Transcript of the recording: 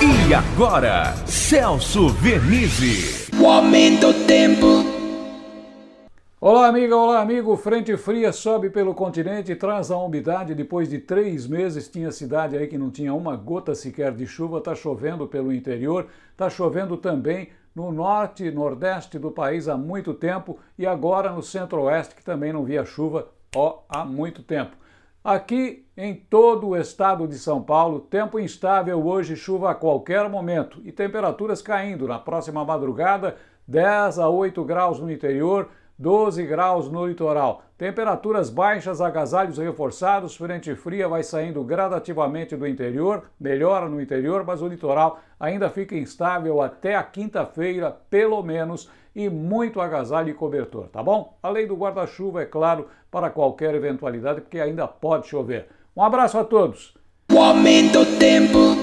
E agora, Celso Vernizzi. O aumento do tempo. Olá, amiga, olá, amigo. Frente fria sobe pelo continente e traz a umidade. Depois de três meses, tinha cidade aí que não tinha uma gota sequer de chuva. Está chovendo pelo interior, está chovendo também no norte e nordeste do país há muito tempo e agora no centro-oeste, que também não via chuva ó, há muito tempo. Aqui em todo o estado de São Paulo, tempo instável hoje, chuva a qualquer momento e temperaturas caindo. Na próxima madrugada, 10 a 8 graus no interior, 12 graus no litoral. Temperaturas baixas, agasalhos reforçados, frente fria vai saindo gradativamente do interior, melhora no interior, mas o litoral ainda fica instável até a quinta-feira, pelo menos, e muito agasalho e cobertor, tá bom? Além do guarda-chuva, é claro, para qualquer eventualidade, porque ainda pode chover. Um abraço a todos! O aumento do tempo.